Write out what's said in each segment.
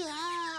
Tchau!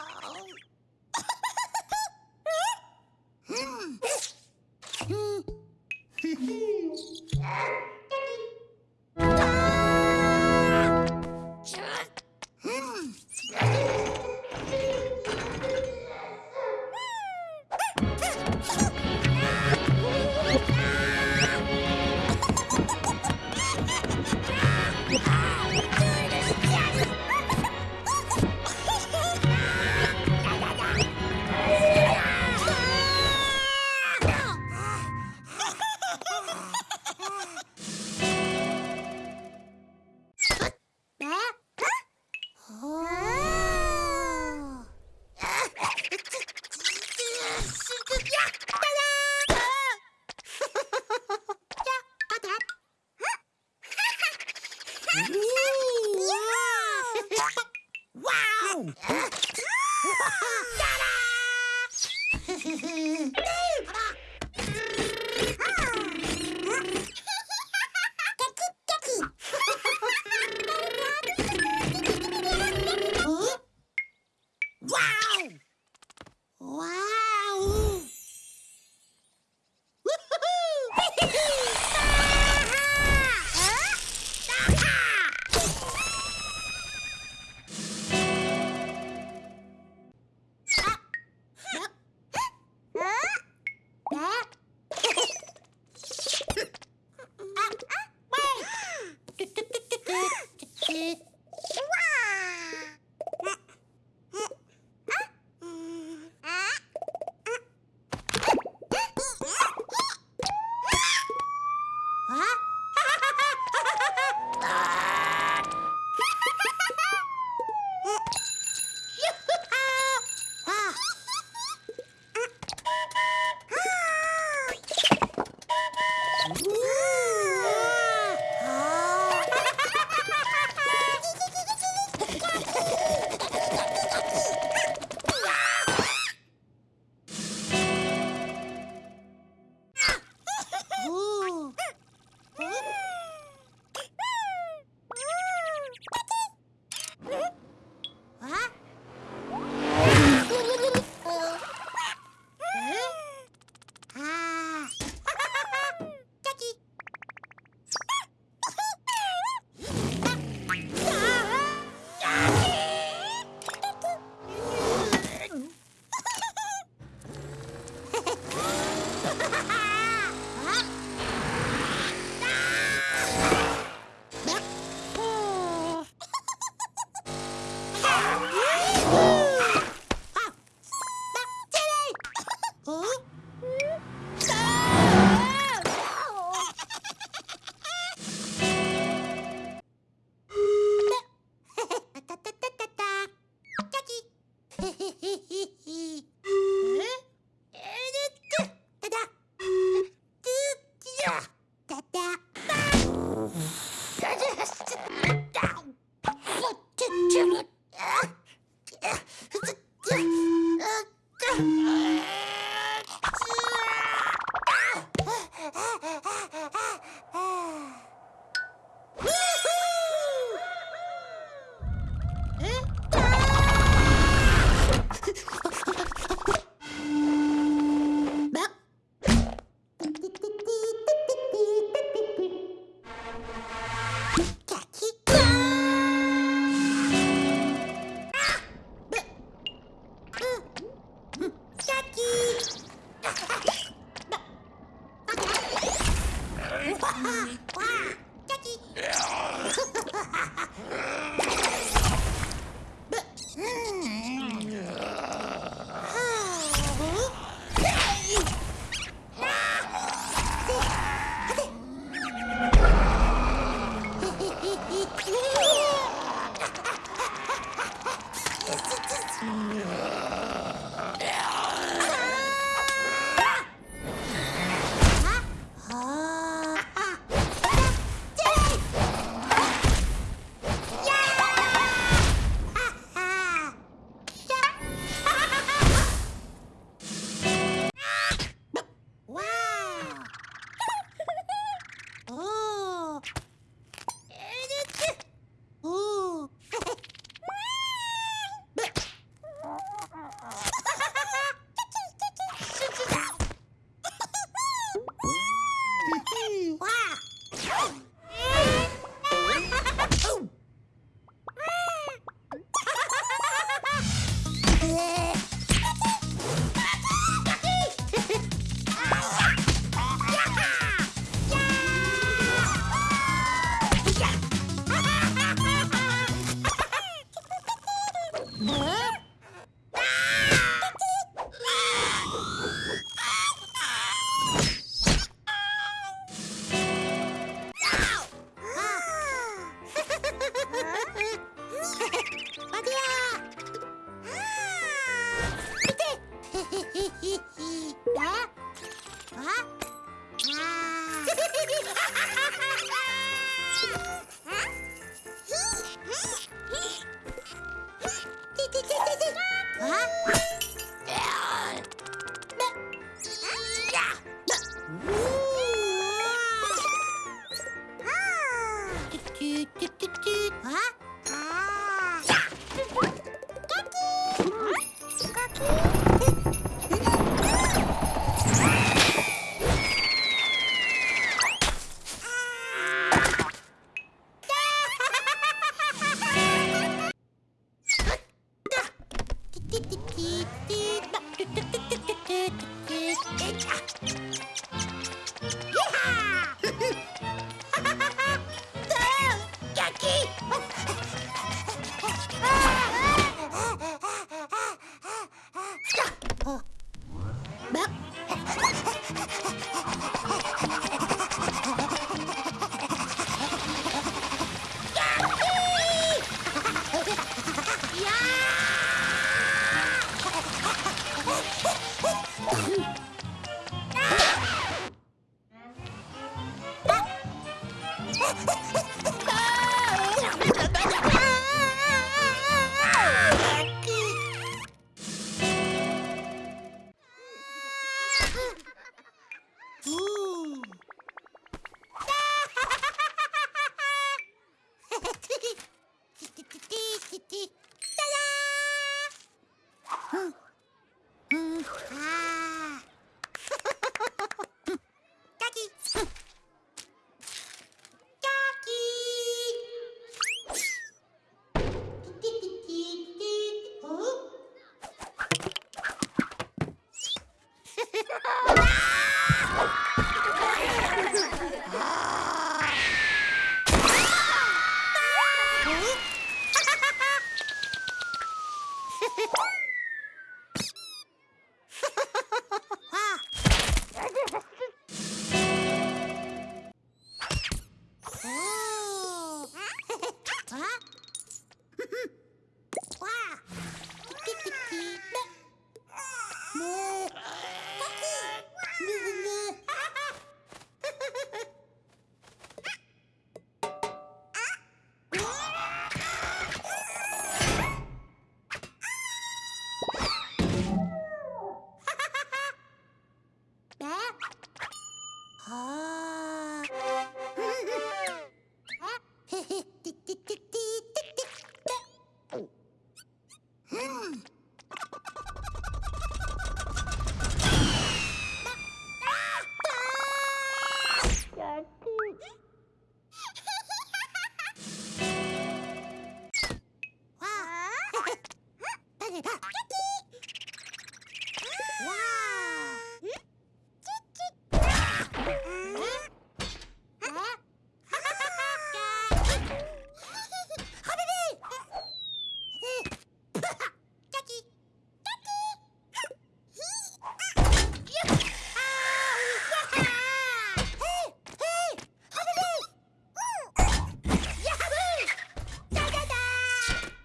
え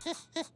Ha, ha, ha.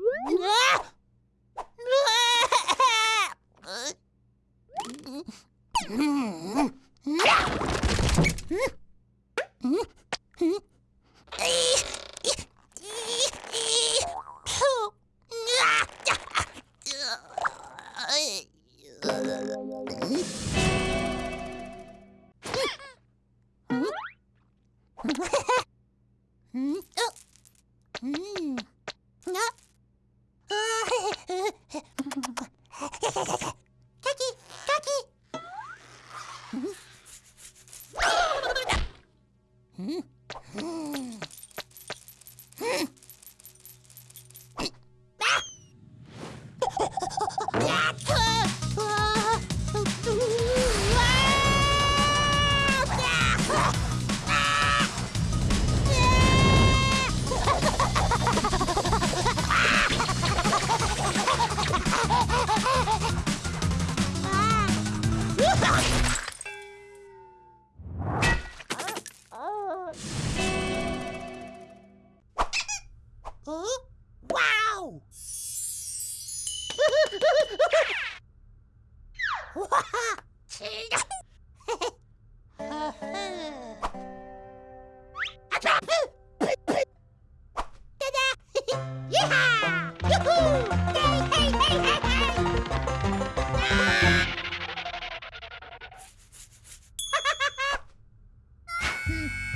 Hmm.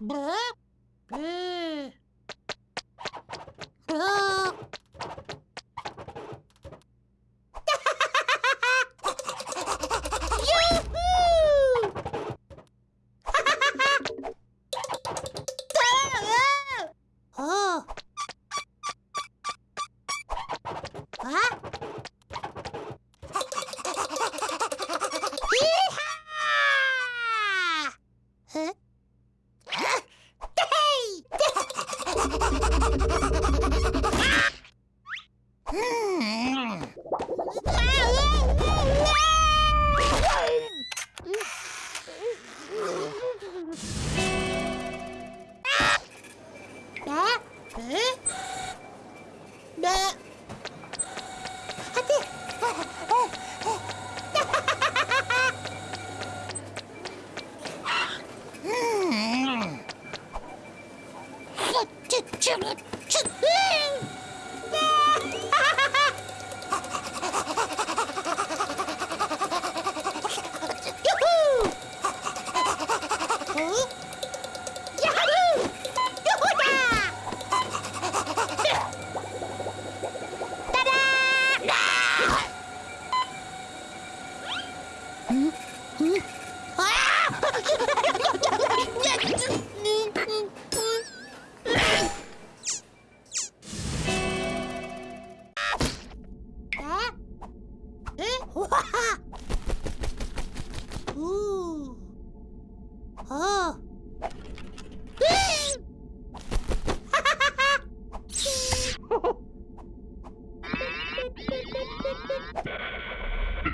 Blah.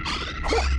Ha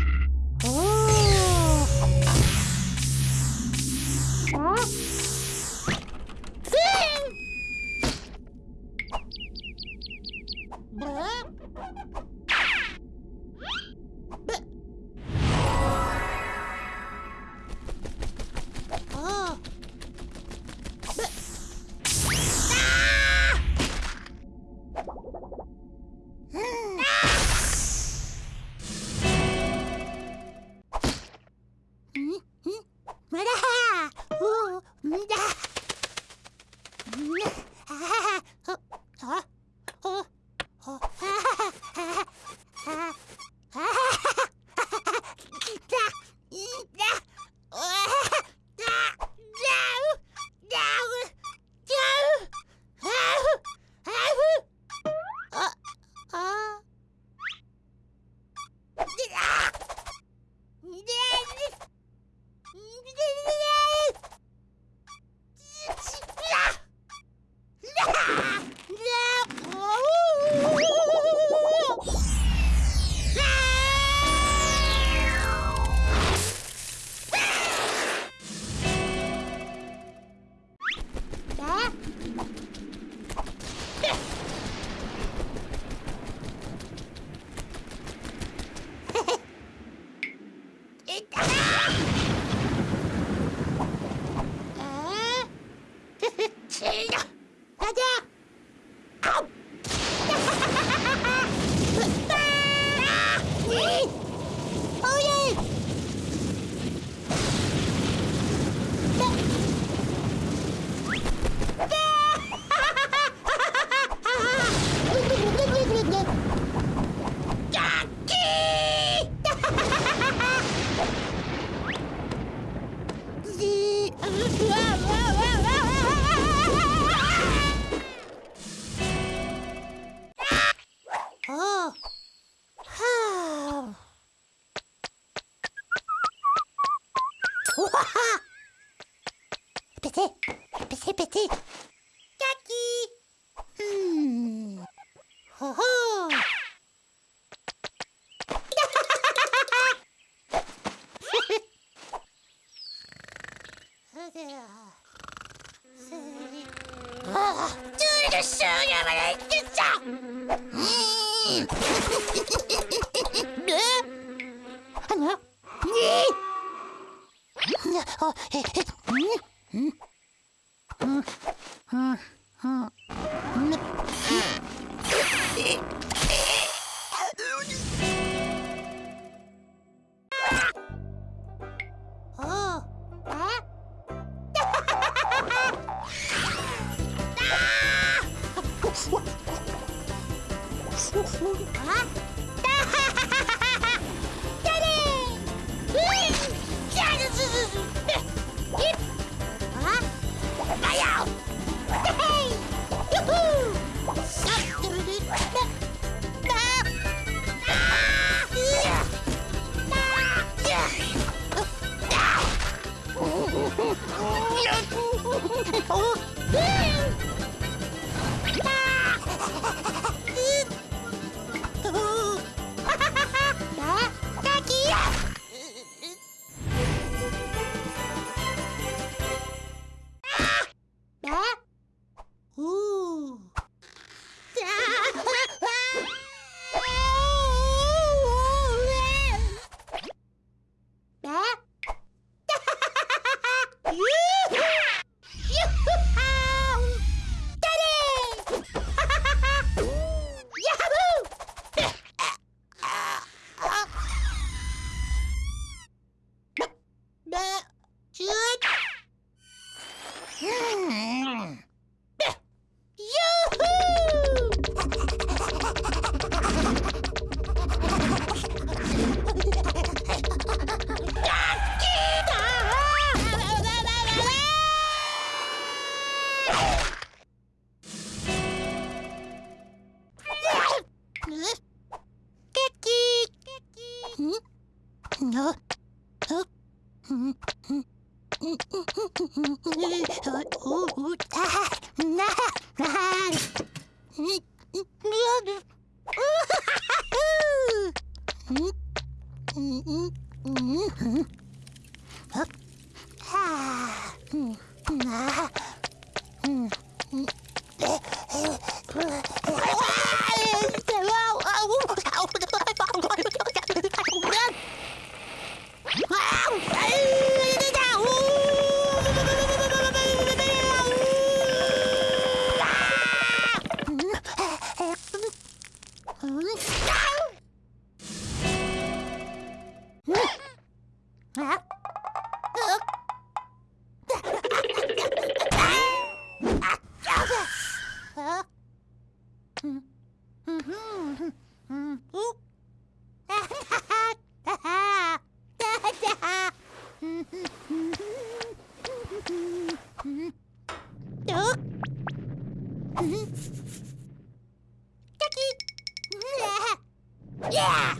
Yeah!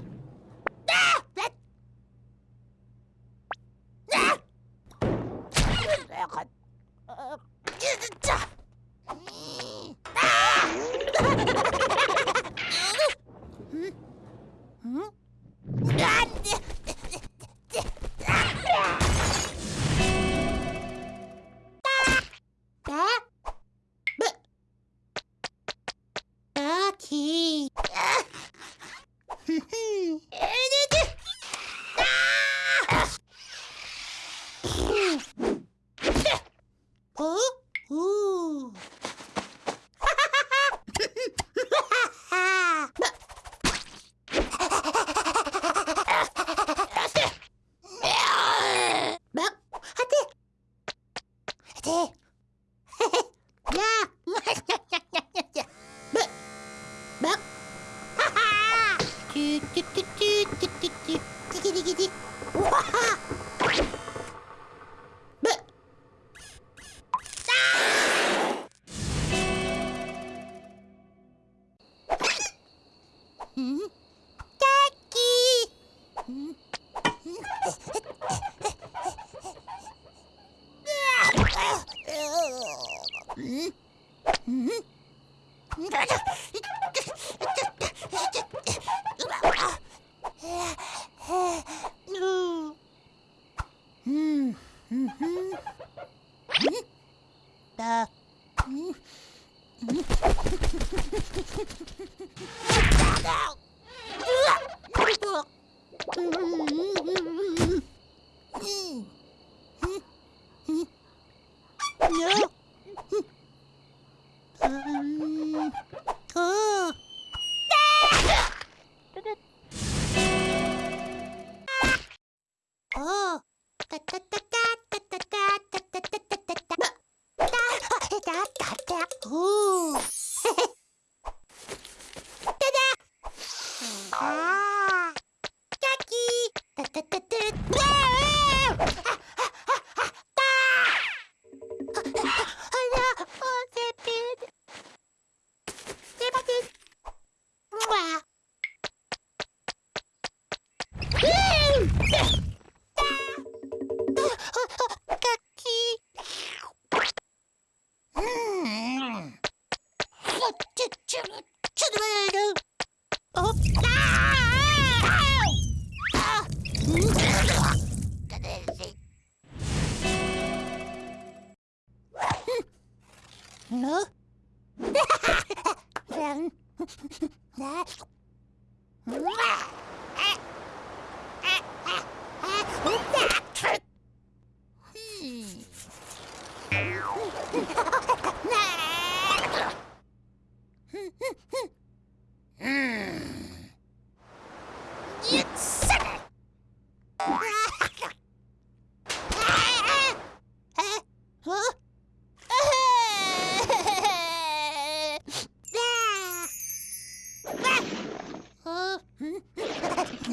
うんだうん。うん。だだうわっうん。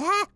Huh?